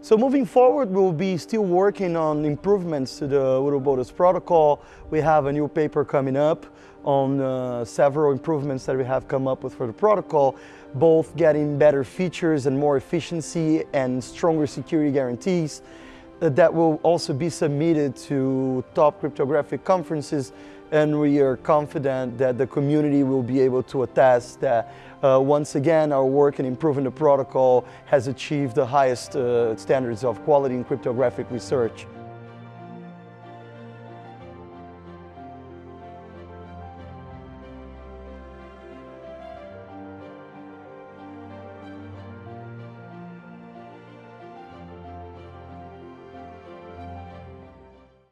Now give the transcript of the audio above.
So moving forward, we'll be still working on improvements to the Ouroboros protocol. We have a new paper coming up on uh, several improvements that we have come up with for the protocol, both getting better features and more efficiency and stronger security guarantees that will also be submitted to top cryptographic conferences and we are confident that the community will be able to attest that uh, once again our work in improving the protocol has achieved the highest uh, standards of quality in cryptographic research.